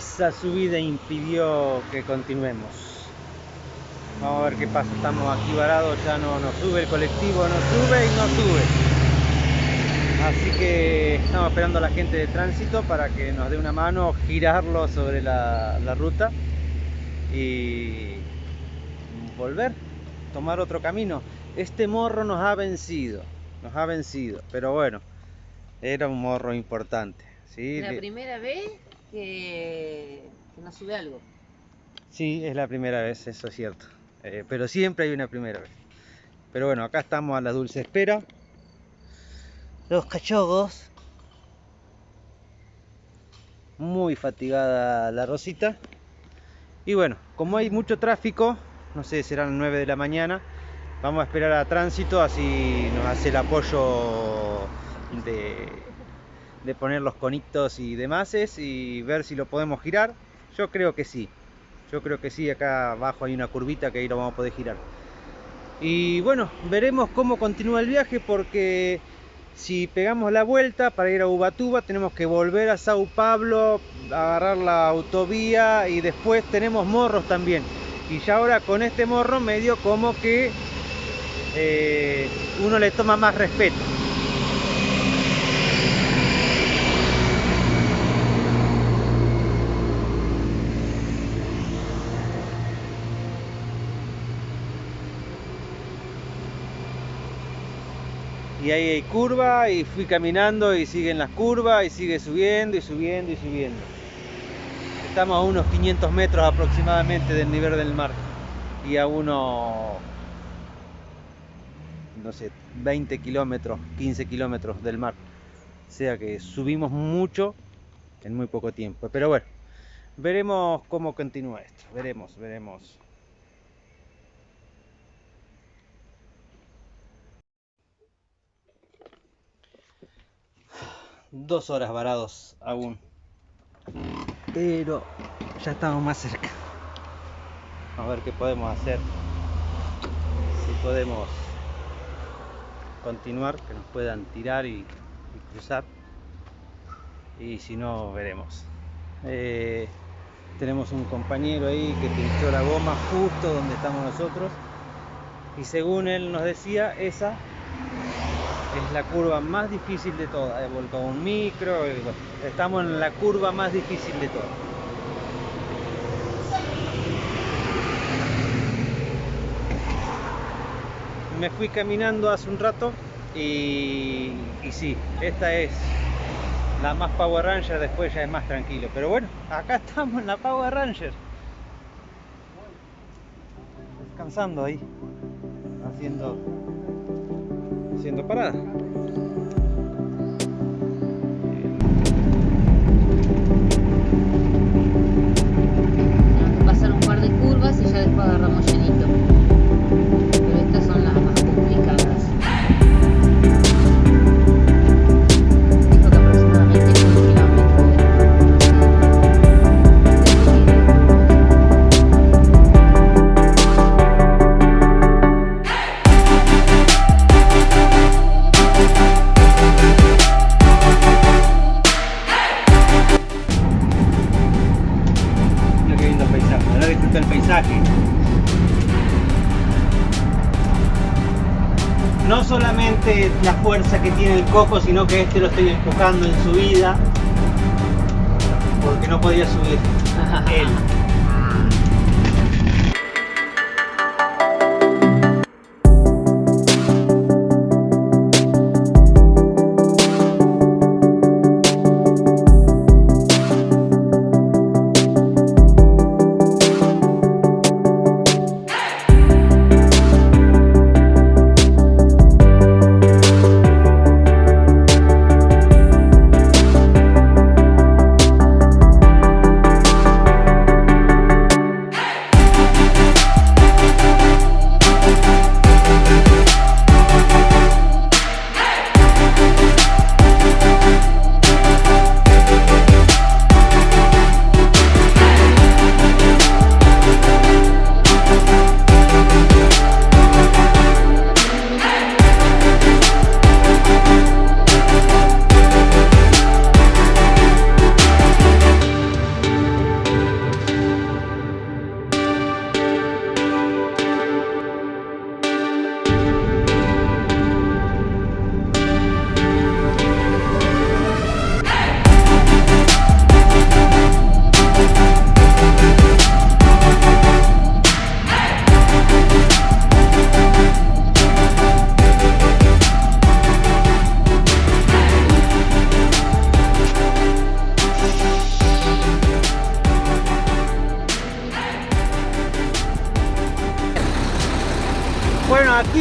esa subida impidió que continuemos. Vamos a ver qué pasa, estamos aquí varados, ya no nos sube el colectivo, no sube y no sube. Así que estamos esperando a la gente de tránsito para que nos dé una mano, girarlo sobre la, ruta y volver, tomar otro camino. Este morro nos ha vencido, nos ha vencido, pero bueno, era un morro importante. ¿sí? La primera vez que, que nos sube algo. Sí, es la primera vez, eso es cierto. Eh, pero siempre hay una primera vez. Pero bueno, acá estamos a la dulce espera. Los cachorros. Muy fatigada la Rosita. Y bueno, como hay mucho tráfico, no sé, serán 9 de la mañana, vamos a esperar a tránsito, así nos hace el apoyo de, de poner los conitos y demás y ver si lo podemos girar. Yo creo que sí. Yo creo que sí, acá abajo hay una curvita que ahí lo vamos a poder girar. Y bueno, veremos cómo continúa el viaje porque si pegamos la vuelta para ir a Ubatuba tenemos que volver a Sao Pablo, agarrar la autovía y después tenemos morros también. Y ya ahora con este morro medio como que eh, uno le toma más respeto. Y ahí hay curva y fui caminando y siguen las curvas y sigue subiendo y subiendo y subiendo. Estamos a unos 500 metros aproximadamente del nivel del mar y a unos, no sé, 20 kilómetros, 15 kilómetros del mar. O sea que subimos mucho en muy poco tiempo. Pero bueno, veremos cómo continúa esto. Veremos, veremos. Dos horas varados aún. Pero ya estamos más cerca. A ver qué podemos hacer. Si podemos continuar, que nos puedan tirar y, y cruzar. Y si no, veremos. Eh, tenemos un compañero ahí que pinchó la goma justo donde estamos nosotros. Y según él nos decía, esa es la curva más difícil de todas. He volcado un micro, estamos en la curva más difícil de todas. Me fui caminando hace un rato y, y sí, esta es la más Power Ranger, después ya es más tranquilo. Pero bueno, acá estamos en la Power Ranger. Descansando ahí, haciendo haciendo parada. El coco, sino que este lo estoy empujando en su vida. Porque no podía subir él.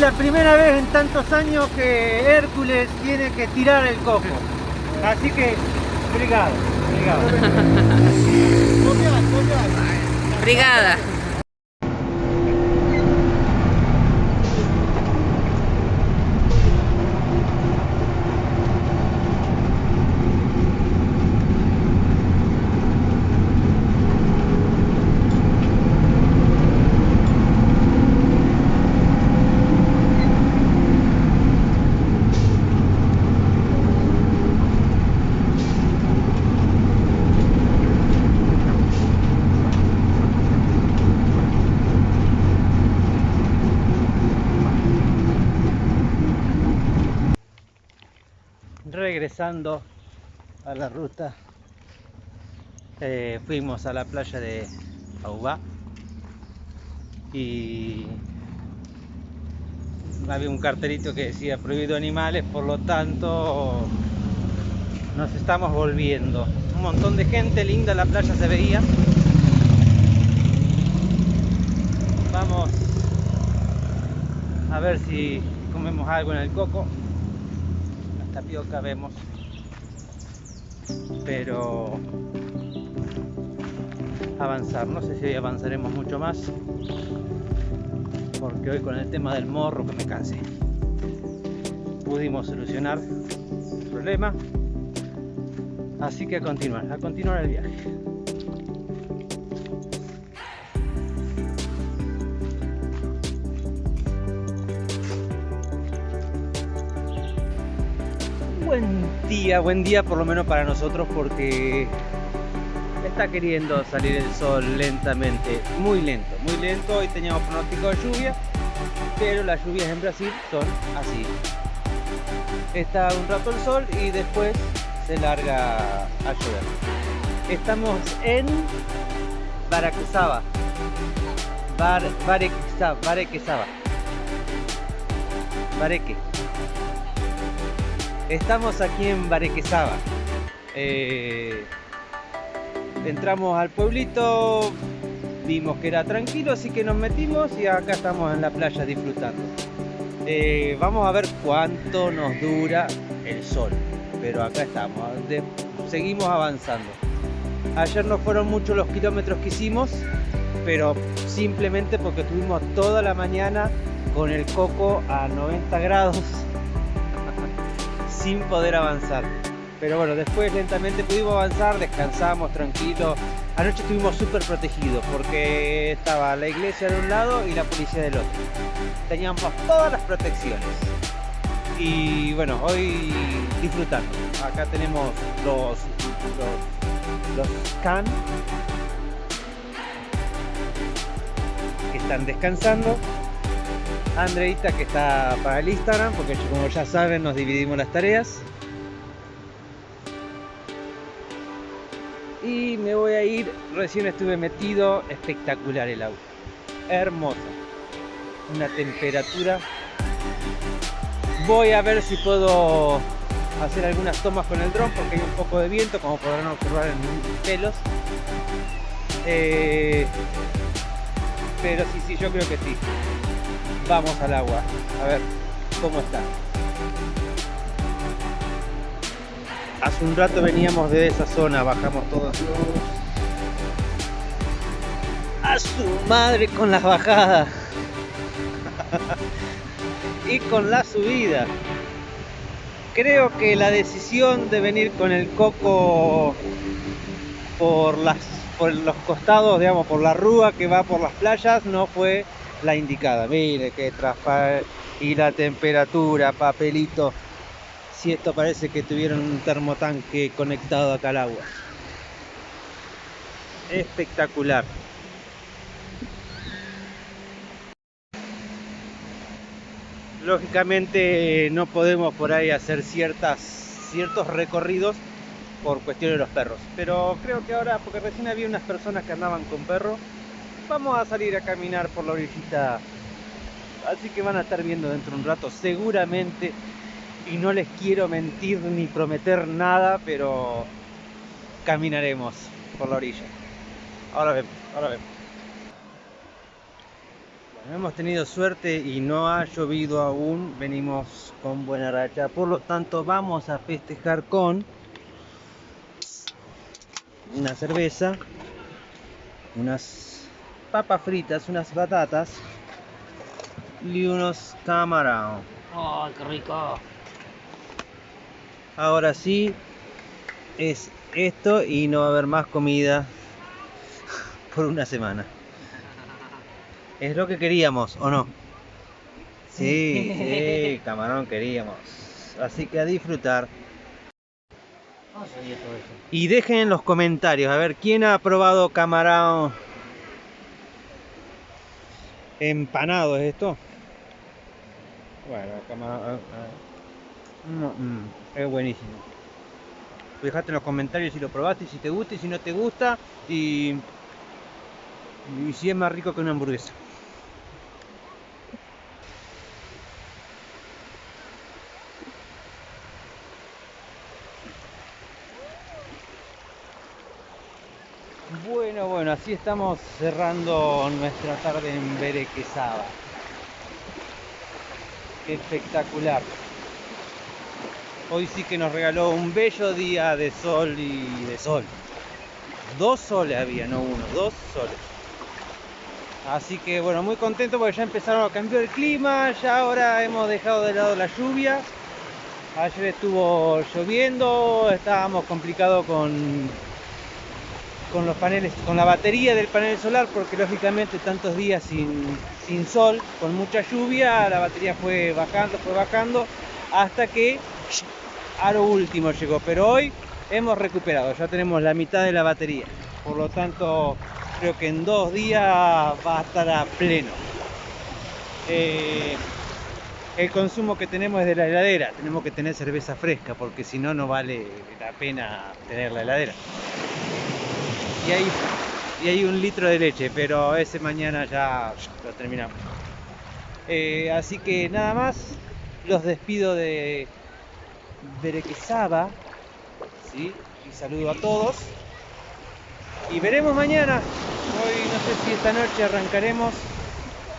La primera vez en tantos años que Hércules tiene que tirar el coco. Así que, obrigado, obrigado. Brigada. Regresando a la ruta eh, fuimos a la playa de Aubá y había un cartelito que decía prohibido animales por lo tanto nos estamos volviendo. Un montón de gente linda la playa se veía. Vamos a ver si comemos algo en el coco tapioca vemos pero avanzar no sé si hoy avanzaremos mucho más porque hoy con el tema del morro que me cansé pudimos solucionar el problema así que a continuar a continuar el viaje día, buen día por lo menos para nosotros porque está queriendo salir el sol lentamente, muy lento, muy lento. Hoy teníamos pronóstico de lluvia, pero las lluvias en Brasil son así. Está un rato el sol y después se larga a llover. Estamos en Baraquezaba. Bar. Barequezaba. Bareque. Estamos aquí en Barequezaba. Eh, entramos al pueblito, vimos que era tranquilo, así que nos metimos y acá estamos en la playa disfrutando. Eh, vamos a ver cuánto nos dura el sol, pero acá estamos, seguimos avanzando. Ayer no fueron muchos los kilómetros que hicimos, pero simplemente porque tuvimos toda la mañana con el coco a 90 grados sin poder avanzar. Pero bueno, después lentamente pudimos avanzar, descansamos tranquilos. Anoche estuvimos súper protegidos porque estaba la iglesia de un lado y la policía del otro. Teníamos todas las protecciones. Y bueno, hoy disfrutando. Acá tenemos los, los, los can que están descansando Andreita que está para el Instagram, porque como ya saben nos dividimos las tareas. Y me voy a ir, recién estuve metido, espectacular el agua, hermoso, una temperatura. Voy a ver si puedo hacer algunas tomas con el dron porque hay un poco de viento, como podrán observar en mis pelos. Eh, pero sí, sí, yo creo que sí vamos al agua. A ver cómo está hace un rato veníamos de esa zona bajamos todos a su madre con las bajadas. Y con la subida. Creo que la decisión de venir con el coco por las por los costados digamos por la rúa que va por las playas no fue la indicada. Mire que traspar y la temperatura, papelito. Si esto parece que tuvieron un termotanque conectado acá al agua. Espectacular. Lógicamente no podemos por ahí hacer ciertas, ciertos recorridos por cuestión de los perros. Pero creo que ahora, porque recién había unas personas que andaban con perros, vamos a salir a caminar por la orillita así que van a estar viendo dentro de un rato seguramente. Y no les quiero mentir ni prometer nada pero caminaremos por la orilla. Ahora vemos, ahora vemos. Hemos tenido suerte y no ha llovido aún, venimos con buena racha, por lo tanto vamos a festejar con una cerveza, unas papas fritas, unas batatas y unos camarón. ¡Ay, qué rico! Ahora sí, es esto y no va a haber más comida por una semana. Es lo que queríamos, ¿o no? Sí, sí, camarón queríamos. Así que a disfrutar. Y dejen en los comentarios, a ver, ¿quién ha probado camarón empanado? ¿Es esto? Bueno, ah. No, mm, es buenísimo. Dejate en los comentarios si lo probaste, si te gusta y si no te gusta. Y, y si es más rico que una hamburguesa. Bueno, así estamos cerrando nuestra tarde en Berequezaba. Qué espectacular. Hoy sí que nos regaló un bello día de sol y de sol. Dos soles había, no uno, dos soles. Así que bueno, muy contento porque ya empezaron a cambiar el clima, ya ahora hemos dejado de lado la lluvia. Ayer estuvo lloviendo, estábamos complicados con, con los paneles, con la batería del panel solar, porque lógicamente tantos días sin, sol, con mucha lluvia, la batería fue bajando, fue bajando, hasta que a lo último llegó. Pero hoy hemos recuperado, ya tenemos la mitad de la batería. Por lo tanto, creo que en dos días va a estar a pleno. Eh, el consumo que tenemos es de la heladera, tenemos que tener cerveza fresca, porque si no, no vale la pena tener la heladera. Y hay, un litro de leche, pero ese mañana ya lo terminamos. Eh, así que nada más, los despido de Berequezaba, y saludo a todos. Y veremos mañana, hoy no sé si esta noche arrancaremos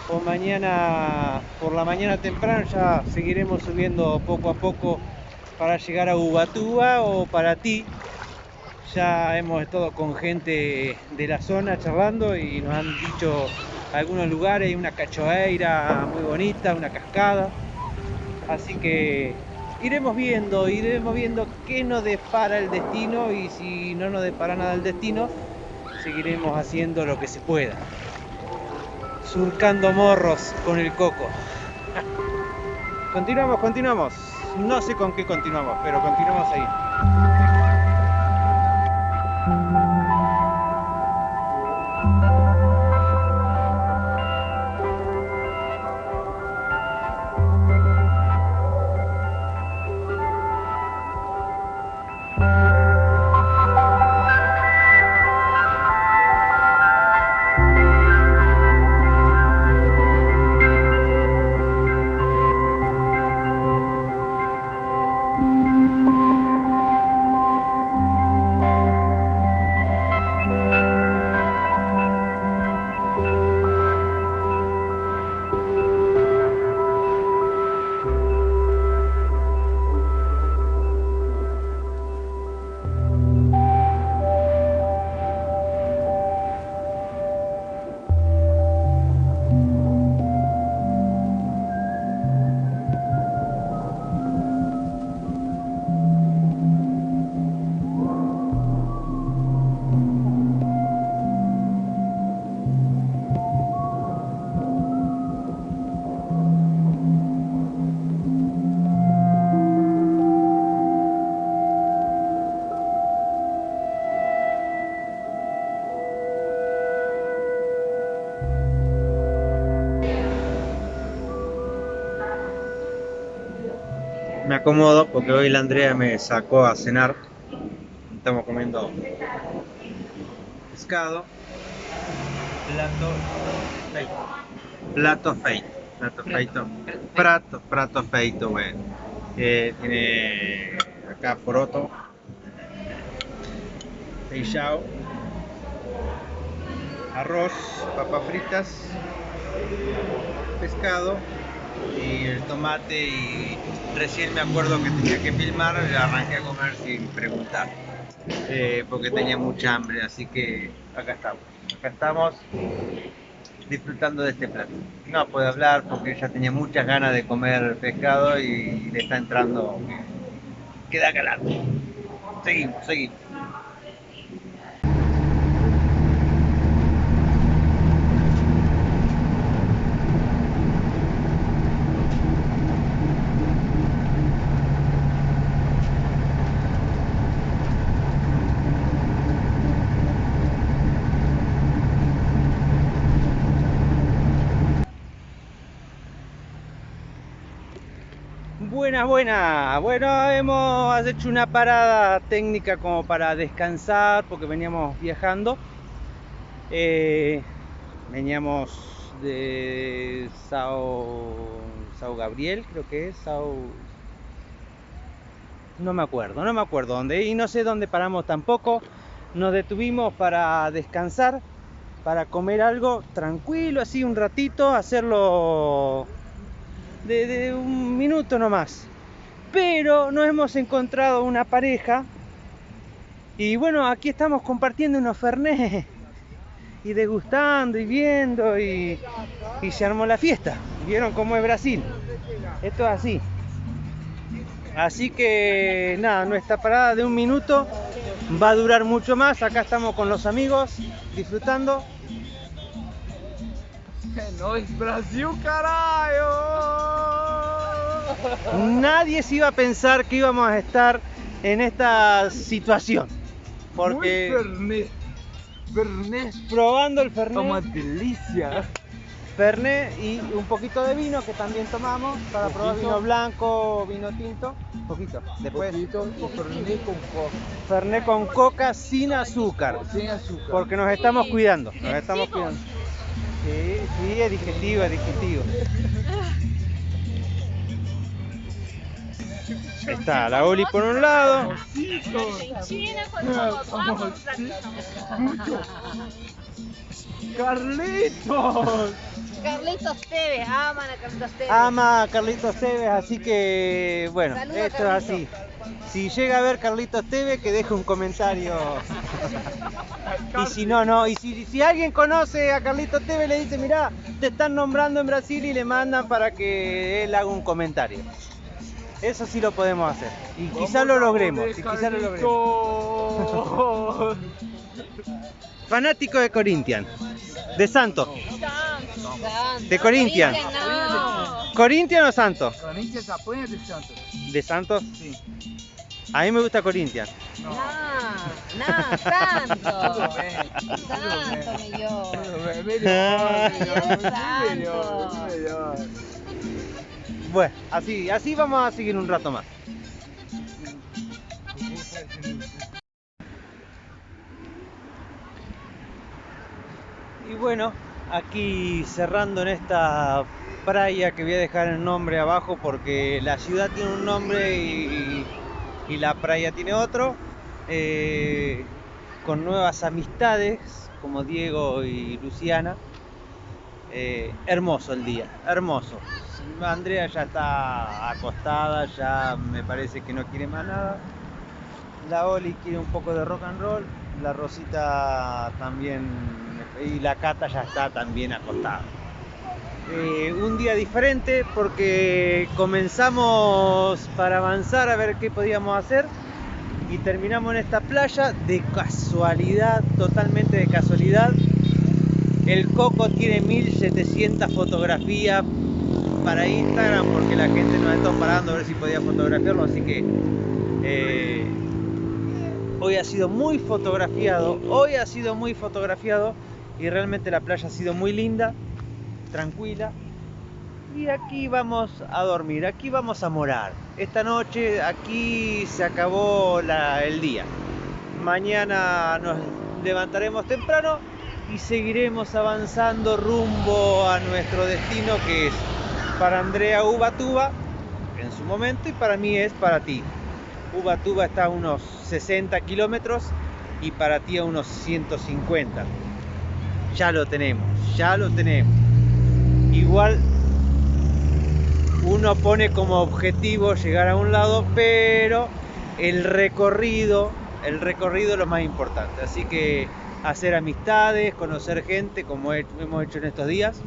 o mañana por la mañana temprano ya seguiremos subiendo poco a poco para llegar a Ubatuba o para ti. Ya hemos estado con gente de la zona charlando y nos han dicho algunos lugares, una cachoeira muy bonita, una cascada. Así que iremos viendo, iremos viendo qué nos depara el destino y si no nos depara nada el destino, seguiremos haciendo lo que se pueda. Surcando morros con el coco. Continuamos, continuamos. No sé con qué continuamos, pero continuamos ahí. Acomodo porque hoy la Andrea me sacó a cenar. Estamos comiendo pescado, plato feito. Plato feito. Plato feito. Prato, prato feito, bueno. Eh, tiene acá poroto, feijão, arroz, papas fritas pescado y el tomate y recién me acuerdo que tenía que filmar, arranqué a comer sin preguntar, eh, porque tenía mucha hambre, así que acá estamos, acá estamos disfrutando de este plato. No puedo hablar porque ella tenía muchas ganas de comer pescado y le está entrando, queda calado. Seguimos, seguimos. Buenas. Bueno, hemos hecho una parada técnica como para descansar porque veníamos viajando. Eh, veníamos de Sao, Sao Gabriel, creo que es, Sao... No me acuerdo, no me acuerdo dónde. Y no sé dónde paramos tampoco. Nos detuvimos para descansar, para comer algo tranquilo, así un ratito, hacerlo de, un minuto nomás. Pero no hemos encontrado una pareja. Y bueno, aquí estamos compartiendo unos fernet y degustando y viendo y, y, se armó la fiesta. ¿Vieron cómo es Brasil? Esto es así. Así que nada, nuestra parada de un minuto va a durar mucho más. Acá estamos con los amigos disfrutando. No es Brasil, carajo. Nadie se iba a pensar que íbamos a estar en esta situación. Porque. Fernet. Fernet. Probando el Fernet. Toma delicia. Fernet y un poquito de vino que también tomamos para probar vino blanco, vino tinto. Un poquito. Después. Poquito y Fernet con coca. Fernet con coca sin azúcar. Sin azúcar. Porque nos estamos cuidando. Nos estamos cuidando. Sí, sí, es digestivo, es digestivo. Está la Oli por un lado. Carlitos. Carlitos Tevez, aman a Carlitos Tevez. Ama a Carlitos Tevez, así que bueno, Saluda, esto es así. Si llega a ver Carlitos Tevez, que deje un comentario. y si no, no. Y si, si alguien conoce a Carlitos Tevez, le dice, mirá, te están nombrando en Brasil y le mandan para que él haga un comentario. Eso sí lo podemos hacer. Y quizá lo logremos. Y quizá lo logremos. Fanático de Corinthians. De Santo. De Corinthians. ¿Corinthians o Santo? Corinthians apoya de Santos. ¿De Santo? Sí. A mí me gusta Corinthians. No, no, santo. Tudo bem. Santo, millón. Tudo bem. Melhor, melhor, muito Santo. melhor, muito melhor. Bueno, así, así vamos a seguir un rato más. Y bueno, aquí cerrando en esta playa que voy a dejar el nombre abajo porque la ciudad tiene un nombre y, la playa tiene otro. eh, con nuevas amistades como Diego y Luciana. Eh, hermoso el día, hermoso. Andrea ya está acostada, ya me parece que no quiere más nada. La Oli quiere un poco de rock and roll, la Rosita también y la Cata ya está también acostada. Eh, un día diferente porque comenzamos para avanzar a ver qué podíamos hacer y terminamos en esta playa de casualidad, totalmente de casualidad. El Coco tiene 1700 fotografías para Instagram porque la gente nos está parando a ver si podía fotografiarlo, así que eh, hoy ha sido muy fotografiado, hoy ha sido muy fotografiado y realmente la playa ha sido muy linda, tranquila. Y aquí vamos a dormir, aquí vamos a morar. Esta noche aquí se acabó el día. Mañana nos levantaremos temprano y seguiremos avanzando rumbo a nuestro destino que es para Andrea Ubatuba en su momento y para mí es para ti. Ubatuba está a unos 60 kilómetros y para ti a unos 150. Ya lo tenemos, ya lo tenemos. Igual uno pone como objetivo llegar a un lado, pero el recorrido, el recorrido es lo más importante. Así que hacer amistades, conocer gente como he- hemos hecho en estos días.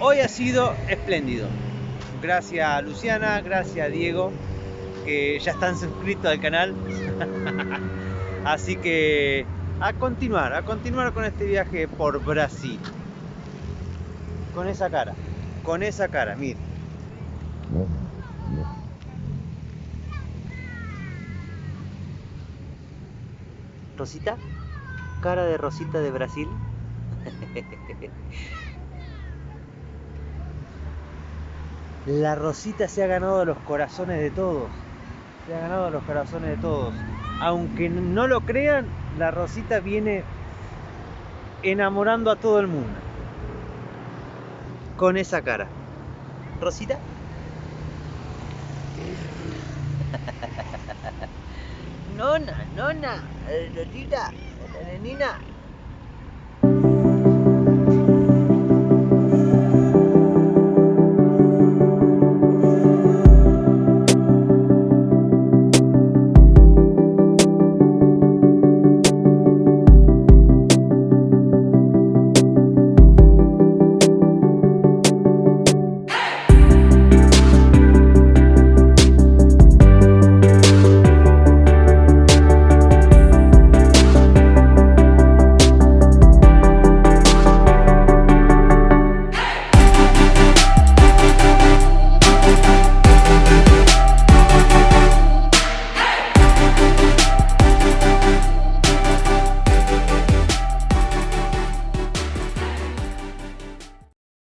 Hoy ha sido espléndido. Gracias a Luciana, gracias a Diego, que ya están suscritos al canal. Así que a continuar, a continuar con este viaje por Brasil. Con esa cara, con esa cara, mire. Rosita, cara de Rosita de Brasil. La Rosita se ha ganado los corazones de todos. Se ha ganado los corazones de todos. Aunque no lo crean, la Rosita viene enamorando a todo el mundo. Con esa cara. Rosita. Nona, nona, Rosita, la nenina.